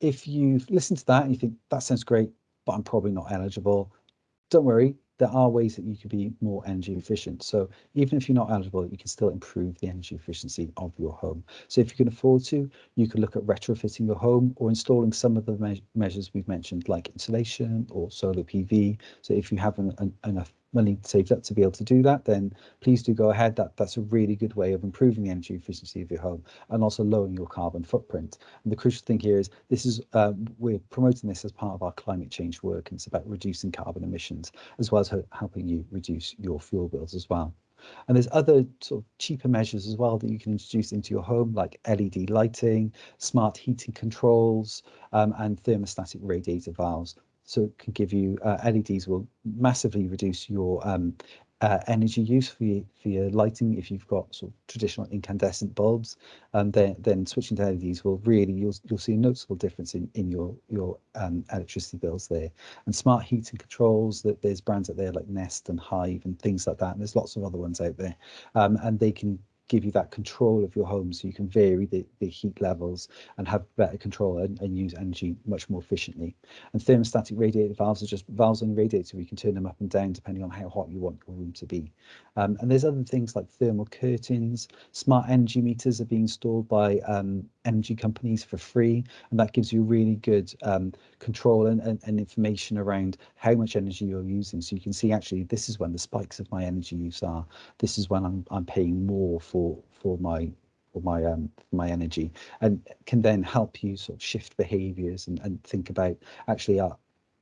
if you've listened to that and you think that sounds great, but I'm probably not eligible, don't worry, there are ways that you could be more energy efficient. So even if you're not eligible, you can still improve the energy efficiency of your home. So if you can afford to, you can look at retrofitting your home or installing some of the me measures we've mentioned, like insulation or solar PV. So if you have an, an, enough money saved up to be able to do that, then please do go ahead. That that's a really good way of improving the energy efficiency of your home and also lowering your carbon footprint. And the crucial thing here is this is uh, we're promoting this as part of our climate change work, and it's about reducing carbon emissions as well as helping you reduce your fuel bills as well. And there's other sort of cheaper measures as well that you can introduce into your home, like LED lighting, smart heating controls, um, and thermostatic radiator valves so it can give you uh, LEDs will massively reduce your um, uh, energy use for your, for your lighting. If you've got sort of traditional incandescent bulbs and then then switching to LEDs will really you'll you'll see a noticeable difference in in your your um, electricity bills there. And smart heating controls that there's brands out there like Nest and Hive and things like that and there's lots of other ones out there. Um, and they can give you that control of your home so you can vary the, the heat levels and have better control and, and use energy much more efficiently. And thermostatic radiator valves are just valves on radiator. We can turn them up and down depending on how hot you want your room to be. Um, and there's other things like thermal curtains, smart energy meters are being installed by um, energy companies for free. And that gives you really good um, control and, and, and, information around how much energy you're using. So you can see actually this is when the spikes of my energy use are. This is when I'm, I'm paying more for, for my for my um my energy and can then help you sort of shift behaviors and, and think about actually uh,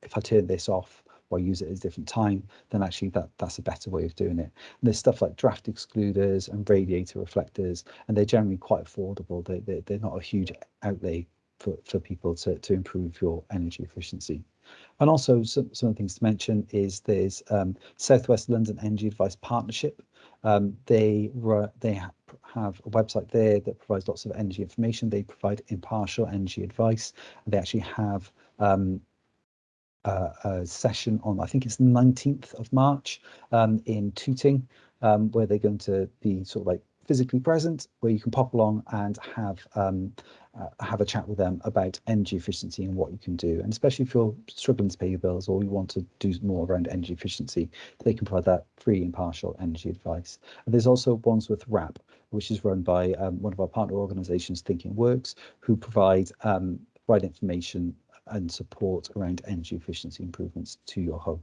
if I turn this off or use it at a different time, then actually that that's a better way of doing it. And there's stuff like draft excluders and radiator reflectors, and they're generally quite affordable. They, they, they're not a huge outlay for, for people to, to improve your energy efficiency. And also some, some of the things to mention is there's um, Southwest London Energy Advice Partnership. Um, they they ha have a website there that provides lots of energy information. They provide impartial energy advice. And they actually have um, uh, a session on, I think it's the 19th of March um, in Tooting, um, where they're going to be sort of like physically present, where you can pop along and have um, uh, have a chat with them about energy efficiency and what you can do. And especially if you're struggling to pay your bills or you want to do more around energy efficiency, they can provide that free impartial energy advice. And there's also Wandsworth RAP, which is run by um, one of our partner organisations, Thinking Works, who provide um, provide information and support around energy efficiency improvements to your home.